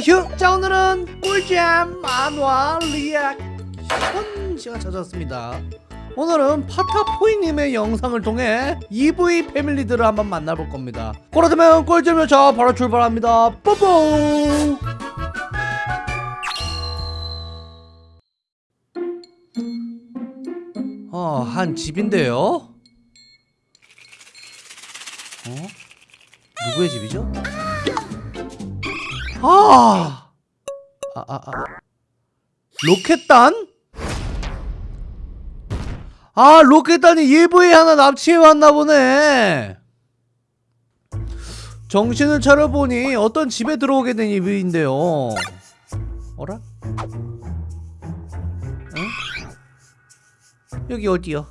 휴! 자 오늘은 꿀잼 만화 리액션 시간 찾아왔습니다 오늘은 파타포이님의 영상을 통해 EV 패밀리들을 한번 만나볼 겁니다 그렇다면 꿀잼 열차 바로 출발합니다 뽀뽀 어, 한 집인데요? 어? 누구의 집이죠? 아! 아, 아, 아. 로켓단? 아, 로켓단이 EV 하나 납치해 왔나 보네. 정신을 차려보니 어떤 집에 들어오게 된 EV인데요. 어라? 응? 여기 어디요?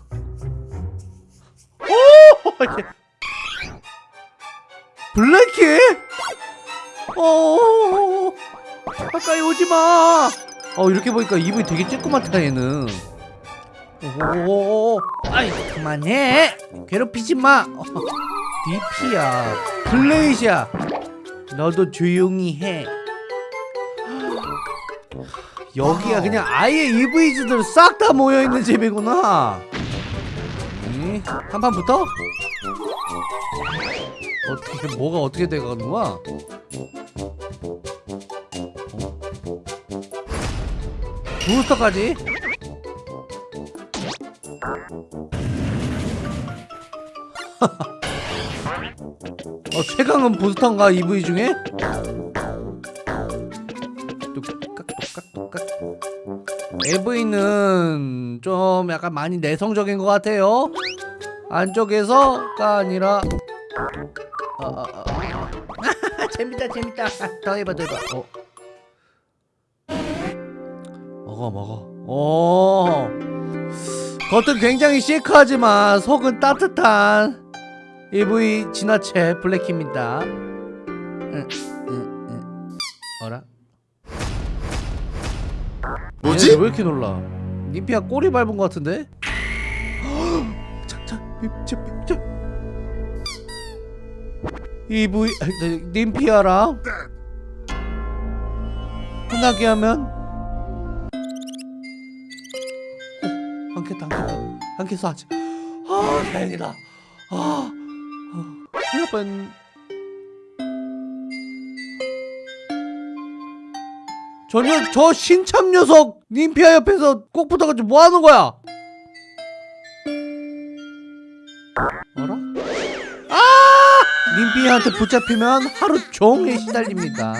오! 블랙키? 어 가까이 오지 마. 어 이렇게 보니까 입이 되게 쬐끄맣다 얘는. 오, 아이 그만해. 괴롭히지 마. 어, 디피야, 블레이시야. 너도 조용히 해. 여기가 그냥 아예 EV즈들 싹 다 모여 있는 집이구나. 음, 한판 붙어? 어떻게 뭐가 어떻게 돼가는 거야? 부스터까지? 어 최강은 부스터인가 EV 중에? EV는 좀 약간 많이 내성적인 것 같아요 안쪽에서가 아니라 아, 아, 아. 재밌다 재밌다 더 해봐 더 해봐 어. 먹어 먹어 오 겉은 굉장히 시크하지만 속은 따뜻한 EV 진화체 블랙입니다 응, 응, 응. 어라? 뭐지? 왜 이렇게 놀라 니피야 꼬리 밟은 것 같은데? 착착 EV 저, 님피아랑 혼나게 하면 깼어 아직 아 다행이다 아 어, 큰일 날 뻔. 저녀 저 신참 녀석 님피아 옆에서 꼭 붙어가지고 뭐 하는 거야? 어라? 아! 님피아한테 붙잡히면 하루 종일 시달립니다.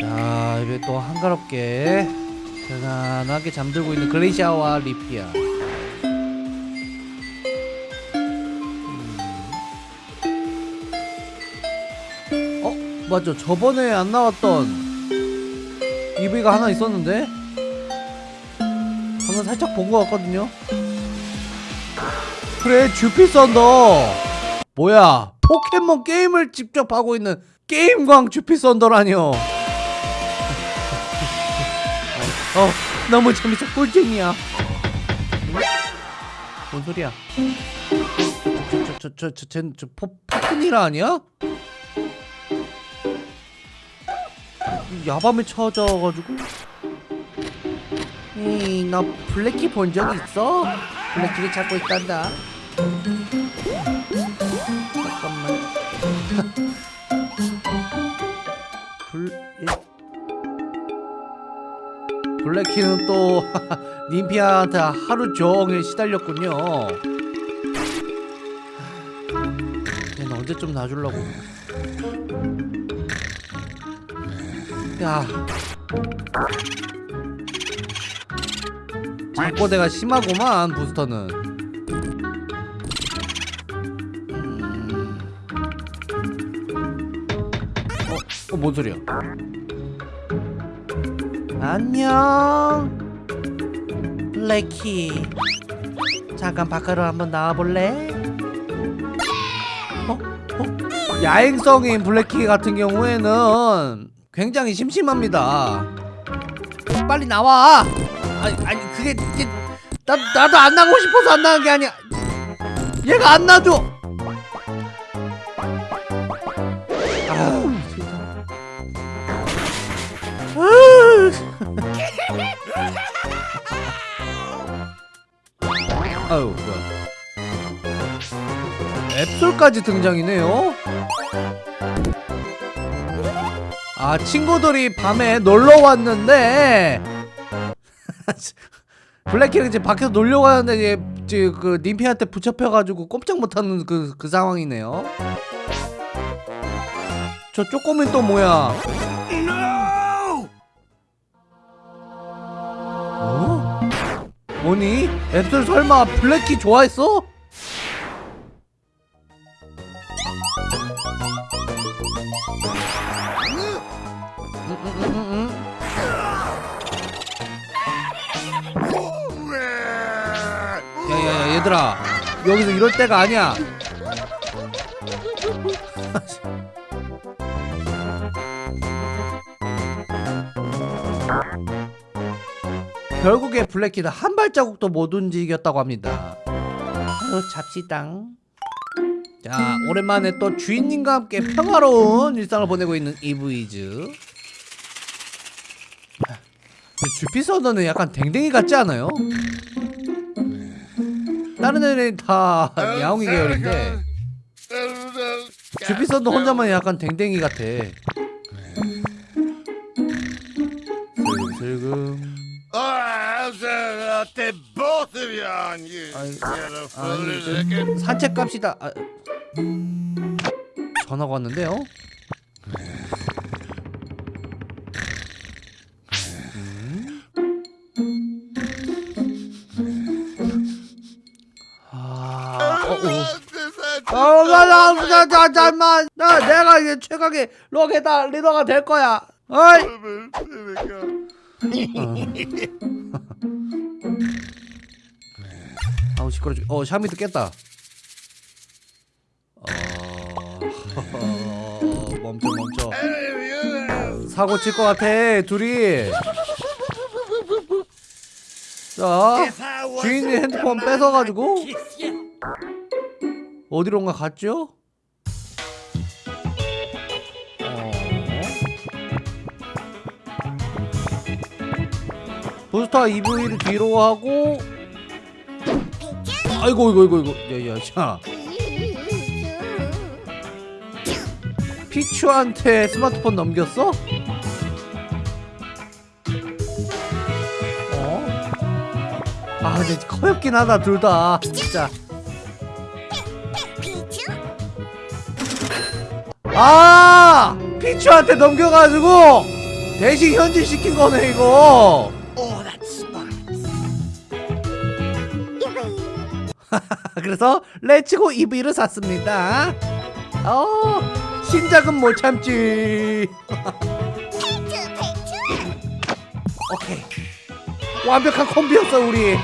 자, 이제 또 한가롭게 편안하게 잠들고 있는 글레이샤와 리피아. 음. 어, 맞아. 저번에 안 나왔던 EV가 하나 있었는데 방금 살짝 본 것 같거든요. 그래 주피 썬더 뭐야 포켓몬 게임을 직접 하고 있는 게임광 주피 썬더라뇨 어, 어 너무 재밌어. 꿀잼이야. 뭔 소리야? 저 저 저저저저 포프니라 아니야? 야밤에 찾아가지고. 에이 너 블랙키 본 적 있어? 블랙키를 찾고 있단다 블랙키는 또 님피아한테 하루 종일 시달렸군요 얘는 언제쯤 놔주려고 야 잠꼬대가 심하구만 부스터는 어? 어? 뭔 소리야 안녕 블랙키 잠깐 밖으로 한번 나와볼래? 어? 어? 야행성인 블랙키 같은 경우에는 굉장히 심심합니다 빨리 나와 아니, 아니 그게, 그게 나, 나도 안 나가고 싶어서 안 나간 게 아니야 얘가 안 놔줘 아유. 아유 뭐야? 앱솔까지 등장이네요? 아 친구들이 밤에 놀러 왔는데. 블랙키는 이제 밖에서 놀려 가는데 이제, 이제 그 님피한테 붙잡혀가지고 꼼짝 못하는 그, 그 상황이네요. 저 쪼꼬미 또 뭐야 뭐니? 앱솔 설마 블랙키 좋아했어? 야야야 얘들아 여기서 이럴 때가 아니야 결국에 블랙키는 한 발자국도 못 움직였다고 합니다. 아유 잡시당. 자 오랜만에 또 주인님과 함께 평화로운 일상을 보내고 있는 이브이즈. 주피서너는 약간 댕댕이 같지 않아요? 다른 애는 다 야옹이 계열인데 주피서너 혼자만 약간 댕댕이 같아. 슬금슬금 Ah, both of you on you. 그 산책 갑시다 아, 전화가 왔는데요 아, 어, 어. 어, 잠만, 나, 내가 이제 최강의 록에다 리더가 될 거야. 어이, 아우 시끄러. 죽- 어, 샤미도 깼다. 어, 멈춰, 멈춰. 사고 칠 것 같아, 둘이. 자, 주인이 핸드폰 뺏어가지고 어디론가 갔죠? 어. 부스터 EV를 뒤로 하고 아이고 이거 이거 이거 야야 자. 피추한테 스마트폰 넘겼어? 어? 아 근데 커엽긴 하다 둘 다. 진짜 아! 피추한테 넘겨가지고 대신 현질시킨 거네 이거 그래서 레츠고 EV를 샀습니다. 어 신작은 못 참지. 오케이. 완벽한 콤비였어 우리